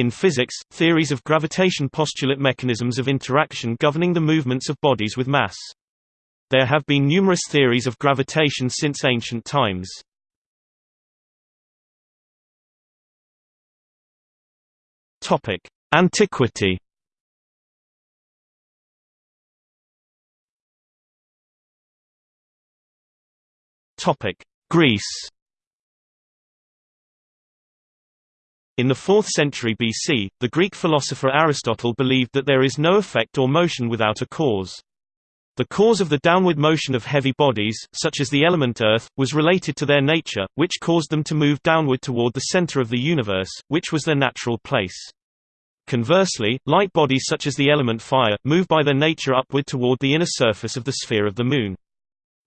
In physics, theories of gravitation postulate mechanisms of interaction governing the movements of bodies with mass. There have been numerous theories of gravitation since ancient times. Topic: Antiquity. Topic: Greece. In the 4th century BC, the Greek philosopher Aristotle believed that there is no effect or motion without a cause. The cause of the downward motion of heavy bodies, such as the element Earth, was related to their nature, which caused them to move downward toward the center of the universe, which was their natural place. Conversely, light bodies such as the element fire, move by their nature upward toward the inner surface of the sphere of the Moon.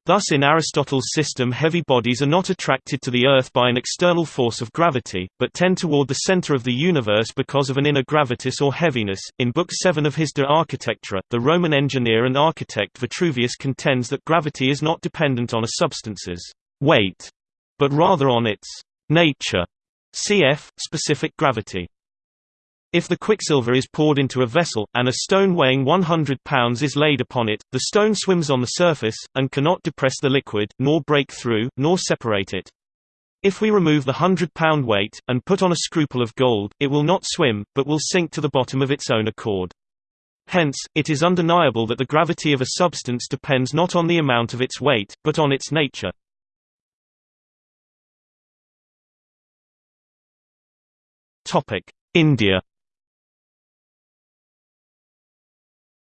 Thus in Aristotle's system heavy bodies are not attracted to the Earth by an external force of gravity, but tend toward the center of the universe because of an inner gravitas or heaviness. In Book 7 of his De Architectura, the Roman engineer and architect Vitruvius contends that gravity is not dependent on a substance's weight, but rather on its nature, cf. specific gravity. If the quicksilver is poured into a vessel, and a stone weighing 100 pounds is laid upon it, the stone swims on the surface, and cannot depress the liquid, nor break through, nor separate it. If we remove the hundred-pound weight, and put on a scruple of gold, it will not swim, but will sink to the bottom of its own accord. Hence, it is undeniable that the gravity of a substance depends not on the amount of its weight, but on its nature. India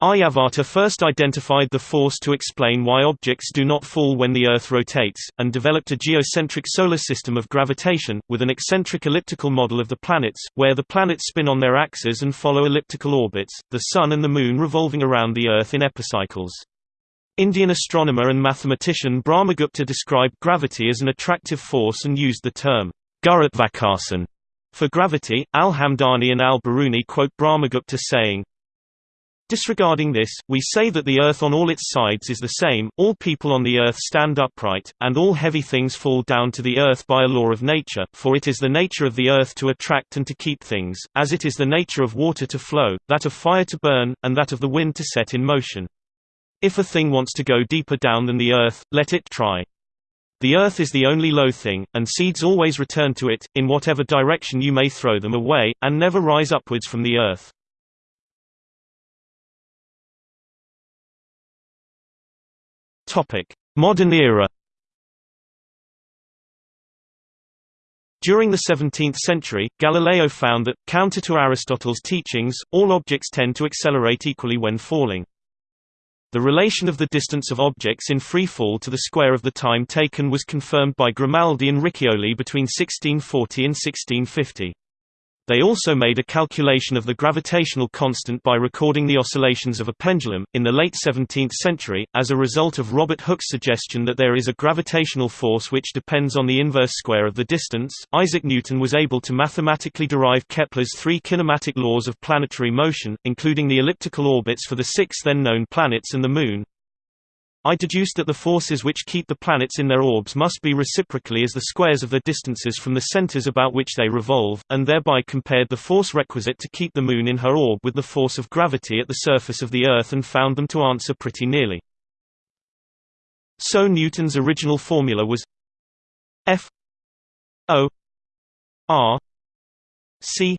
Aryabhata first identified the force to explain why objects do not fall when the Earth rotates, and developed a geocentric solar system of gravitation, with an eccentric elliptical model of the planets, where the planets spin on their axes and follow elliptical orbits, the Sun and the Moon revolving around the Earth in epicycles. Indian astronomer and mathematician Brahmagupta described gravity as an attractive force and used the term Gurutvakasan for gravity. Al-Hamdani and al-Biruni quote Brahmagupta saying, Disregarding this, we say that the earth on all its sides is the same, all people on the earth stand upright, and all heavy things fall down to the earth by a law of nature, for it is the nature of the earth to attract and to keep things, as it is the nature of water to flow, that of fire to burn, and that of the wind to set in motion. If a thing wants to go deeper down than the earth, let it try. The earth is the only low thing, and seeds always return to it, in whatever direction you may throw them away, and never rise upwards from the earth. Topic: Modern era. During the 17th century, Galileo found that, counter to Aristotle's teachings, all objects tend to accelerate equally when falling. The relation of the distance of objects in free fall to the square of the time taken was confirmed by Grimaldi and Riccioli between 1640 and 1650. They also made a calculation of the gravitational constant by recording the oscillations of a pendulum. In the late 17th century, as a result of Robert Hooke's suggestion that there is a gravitational force which depends on the inverse square of the distance, Isaac Newton was able to mathematically derive Kepler's three kinematic laws of planetary motion, including the elliptical orbits for the six then known planets and the Moon, I deduced that the forces which keep the planets in their orbs must be reciprocally as the squares of the distances from the centers about which they revolve, and thereby compared the force requisite to keep the Moon in her orb with the force of gravity at the surface of the Earth and found them to answer pretty nearly. So Newton's original formula was F O R C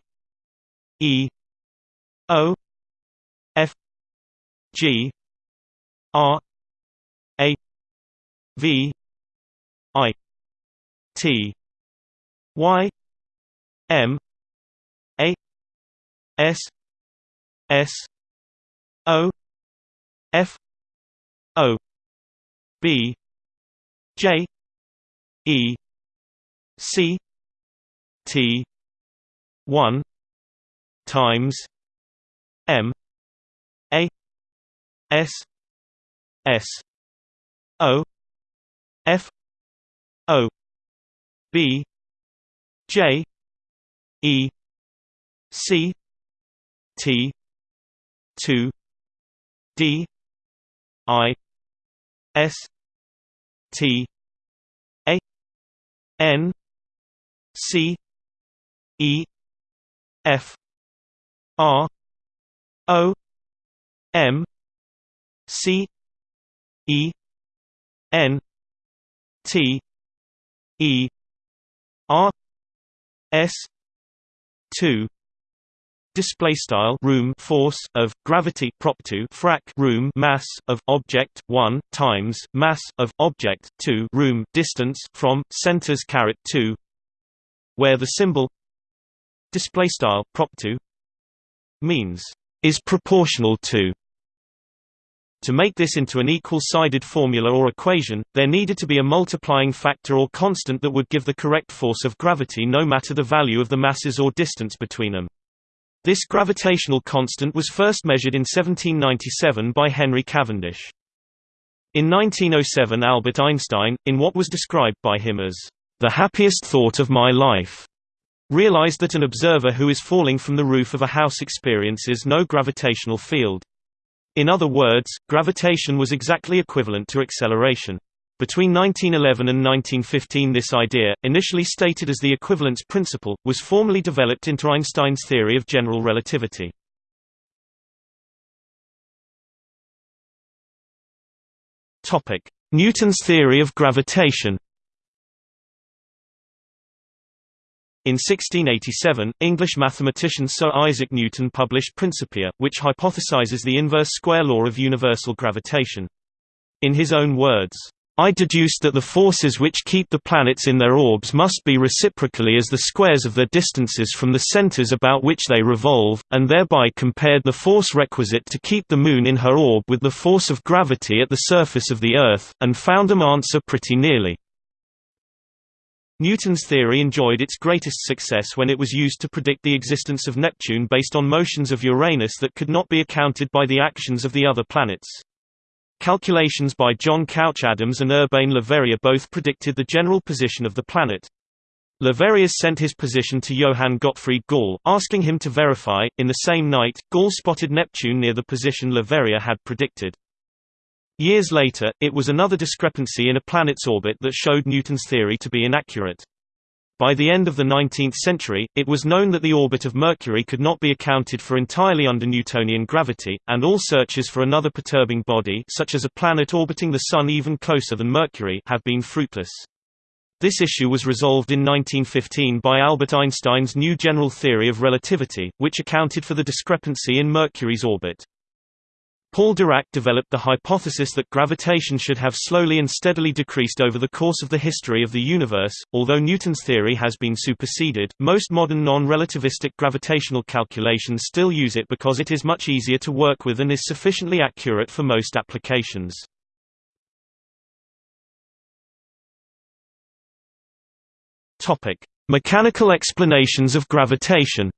E O F G R V I T Y M A S S O F O B J E C T one times M A S S O F O B J E C T two D I S T A N C E F R O M C E N T E R S two display style room force of gravity prop 2 frac room mass of object 1 times mass of object 2 room distance from centers caret 2 where the symbol display style prop 2 means is proportional to to make this into an equal-sided formula or equation, there needed to be a multiplying factor or constant that would give the correct force of gravity no matter the value of the masses or distance between them. This gravitational constant was first measured in 1797 by Henry Cavendish. In 1907 Albert Einstein, in what was described by him as, "...the happiest thought of my life," realized that an observer who is falling from the roof of a house experiences no gravitational field. In other words, gravitation was exactly equivalent to acceleration. Between 1911 and 1915 this idea, initially stated as the equivalence principle, was formally developed into Einstein's theory of general relativity. Newton's theory of gravitation In 1687, English mathematician Sir Isaac Newton published Principia, which hypothesizes the inverse square law of universal gravitation. In his own words, I deduced that the forces which keep the planets in their orbs must be reciprocally as the squares of their distances from the centers about which they revolve, and thereby compared the force requisite to keep the Moon in her orb with the force of gravity at the surface of the Earth, and found them answer pretty nearly. Newton's theory enjoyed its greatest success when it was used to predict the existence of Neptune based on motions of Uranus that could not be accounted by the actions of the other planets. Calculations by John Couch Adams and Urbain Le Verrier both predicted the general position of the planet. Le Verrier sent his position to Johann Gottfried Galle, asking him to verify. In the same night, Galle spotted Neptune near the position Le Verrier had predicted. Years later, it was another discrepancy in a planet's orbit that showed Newton's theory to be inaccurate. By the end of the 19th century, it was known that the orbit of Mercury could not be accounted for entirely under Newtonian gravity, and all searches for another perturbing body such as a planet orbiting the Sun even closer than Mercury have been fruitless. This issue was resolved in 1915 by Albert Einstein's new general theory of relativity, which accounted for the discrepancy in Mercury's orbit. Paul Dirac developed the hypothesis that gravitation should have slowly and steadily decreased over the course of the history of the universe. Although Newton's theory has been superseded, most modern non-relativistic gravitational calculations still use it because it is much easier to work with and is sufficiently accurate for most applications. Topic: Mechanical explanations of gravitation.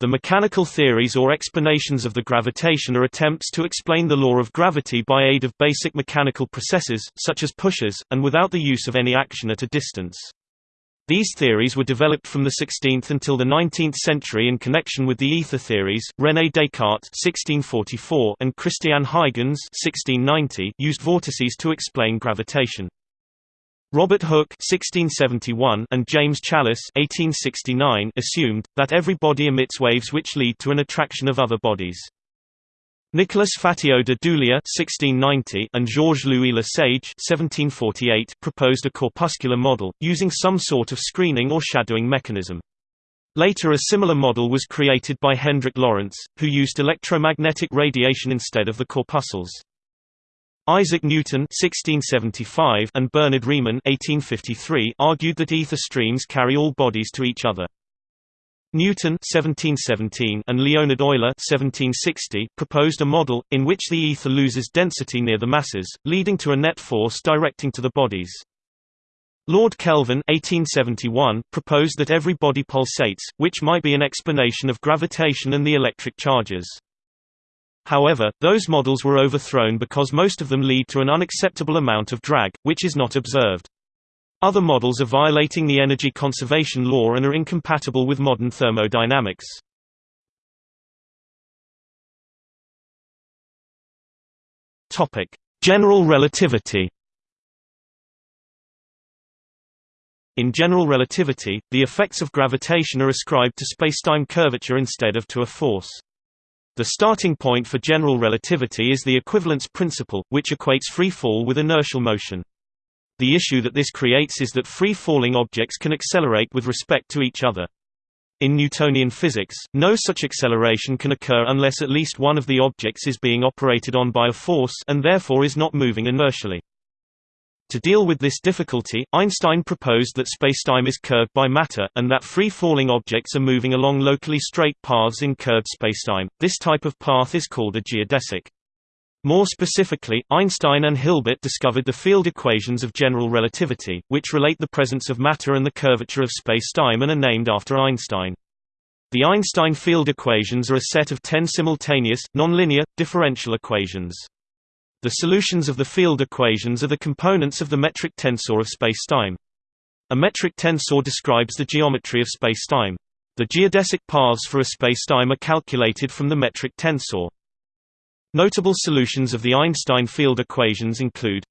The mechanical theories or explanations of the gravitation are attempts to explain the law of gravity by aid of basic mechanical processes, such as pushes, and without the use of any action at a distance. These theories were developed from the 16th until the 19th century in connection with the ether theories. René Descartes (1644) and Christian Huygens (1690) used vortices to explain gravitation. Robert Hooke (1671) and James Challis (1869) assumed that every body emits waves which lead to an attraction of other bodies. Nicolas Fatio de (1690) and Georges-Louis Lesage (1748) proposed a corpuscular model using some sort of screening or shadowing mechanism. Later a similar model was created by Hendrik Lorentz, who used electromagnetic radiation instead of the corpuscles. Isaac Newton (1675) and Bernhard Riemann (1853) argued that ether streams carry all bodies to each other. Newton (1717) and Leonhard Euler (1760) proposed a model in which the ether loses density near the masses, leading to a net force directing to the bodies. Lord Kelvin (1871) proposed that every body pulsates, which might be an explanation of gravitation and the electric charges. However, those models were overthrown because most of them lead to an unacceptable amount of drag, which is not observed. Other models are violating the energy conservation law and are incompatible with modern thermodynamics. General relativity In general relativity, the effects of gravitation are ascribed to spacetime curvature instead of to a force. The starting point for general relativity is the equivalence principle, which equates free fall with inertial motion. The issue that this creates is that free-falling objects can accelerate with respect to each other. In Newtonian physics, no such acceleration can occur unless at least one of the objects is being operated on by a force and therefore is not moving inertially. To deal with this difficulty, Einstein proposed that spacetime is curved by matter, and that free-falling objects are moving along locally straight paths in curved spacetime. This type of path is called a geodesic. More specifically, Einstein and Hilbert discovered the field equations of general relativity, which relate the presence of matter and the curvature of spacetime and are named after Einstein. The Einstein field equations are a set of ten simultaneous, nonlinear, differential equations. The solutions of the field equations are the components of the metric tensor of spacetime. A metric tensor describes the geometry of spacetime. The geodesic paths for a spacetime are calculated from the metric tensor. Notable solutions of the Einstein field equations include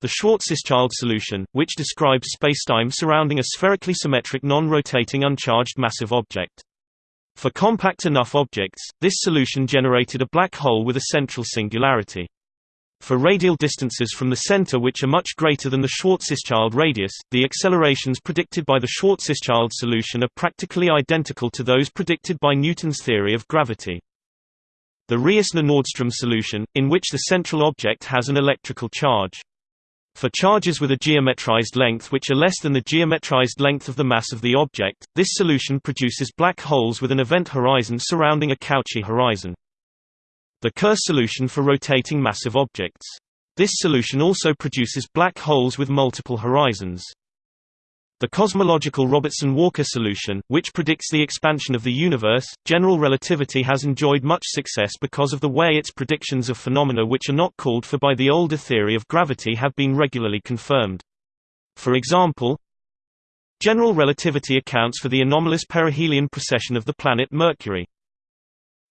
the Schwarzschild solution, which describes spacetime surrounding a spherically symmetric non-rotating uncharged massive object. For compact enough objects, this solution generated a black hole with a central singularity. For radial distances from the center which are much greater than the Schwarzschild radius, the accelerations predicted by the Schwarzschild solution are practically identical to those predicted by Newton's theory of gravity. The Reissner-Nordström solution, in which the central object has an electrical charge. For charges with a geometrized length which are less than the geometrized length of the mass of the object, this solution produces black holes with an event horizon surrounding a Cauchy horizon. The Kerr solution for rotating massive objects. This solution also produces black holes with multiple horizons. The cosmological Robertson-Walker solution, which predicts the expansion of the universe, general relativity has enjoyed much success because of the way its predictions of phenomena which are not called for by the older theory of gravity have been regularly confirmed. For example, general relativity accounts for the anomalous perihelion precession of the planet Mercury.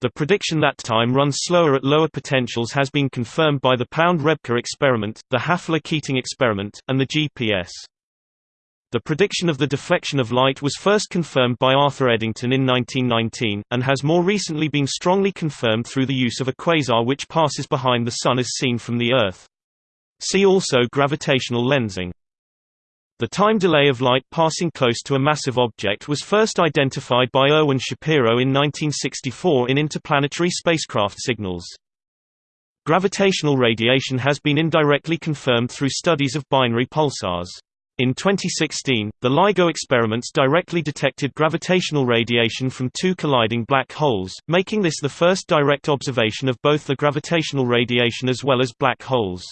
The prediction that time runs slower at lower potentials has been confirmed by the Pound-Rebka experiment, the Hafele-Keating experiment, and the GPS. The prediction of the deflection of light was first confirmed by Arthur Eddington in 1919, and has more recently been strongly confirmed through the use of a quasar which passes behind the Sun as seen from the Earth. See also gravitational lensing. The time delay of light passing close to a massive object was first identified by Irwin Shapiro in 1964 in interplanetary spacecraft signals. Gravitational radiation has been indirectly confirmed through studies of binary pulsars. In 2016, the LIGO experiments directly detected gravitational radiation from two colliding black holes, making this the first direct observation of both the gravitational radiation as well as black holes.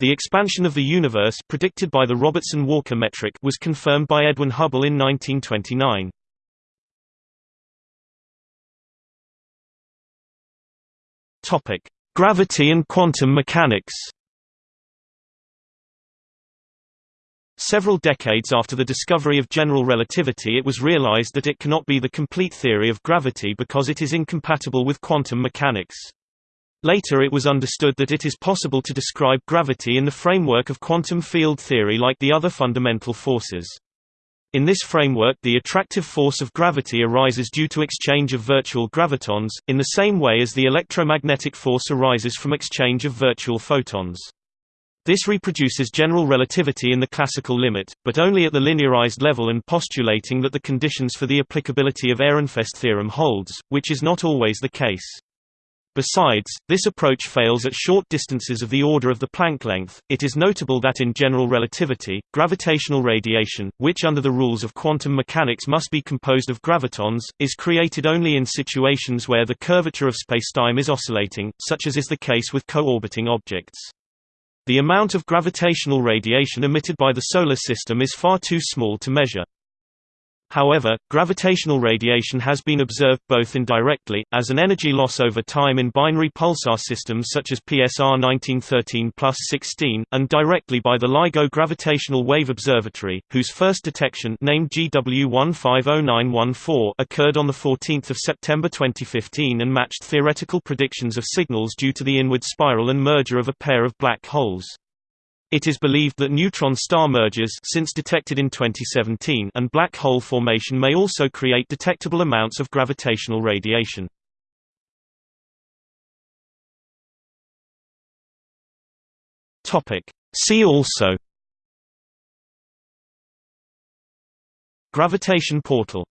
The expansion of the universe predicted by the Robertson-Walker metric was confirmed by Edwin Hubble in 1929. Topic: Gravity and quantum mechanics. Several decades after the discovery of general relativity it was realized that it cannot be the complete theory of gravity because it is incompatible with quantum mechanics. Later it was understood that it is possible to describe gravity in the framework of quantum field theory like the other fundamental forces. In this framework the attractive force of gravity arises due to exchange of virtual gravitons, in the same way as the electromagnetic force arises from exchange of virtual photons. This reproduces general relativity in the classical limit, but only at the linearized level and postulating that the conditions for the applicability of Ehrenfest theorem holds, which is not always the case. Besides, this approach fails at short distances of the order of the Planck length. It is notable that in general relativity, gravitational radiation, which under the rules of quantum mechanics must be composed of gravitons, is created only in situations where the curvature of spacetime is oscillating, such as is the case with co-orbiting objects. The amount of gravitational radiation emitted by the Solar System is far too small to measure. However, gravitational radiation has been observed both indirectly, as an energy loss over time in binary pulsar systems such as PSR 1913-16, and directly by the LIGO Gravitational Wave Observatory, whose first detection named GW150914 occurred on 14 September 2015 and matched theoretical predictions of signals due to the inward spiral and merger of a pair of black holes. It is believed that neutron star mergers since detected in 2017 and black hole formation may also create detectable amounts of gravitational radiation. See also Gravitation portal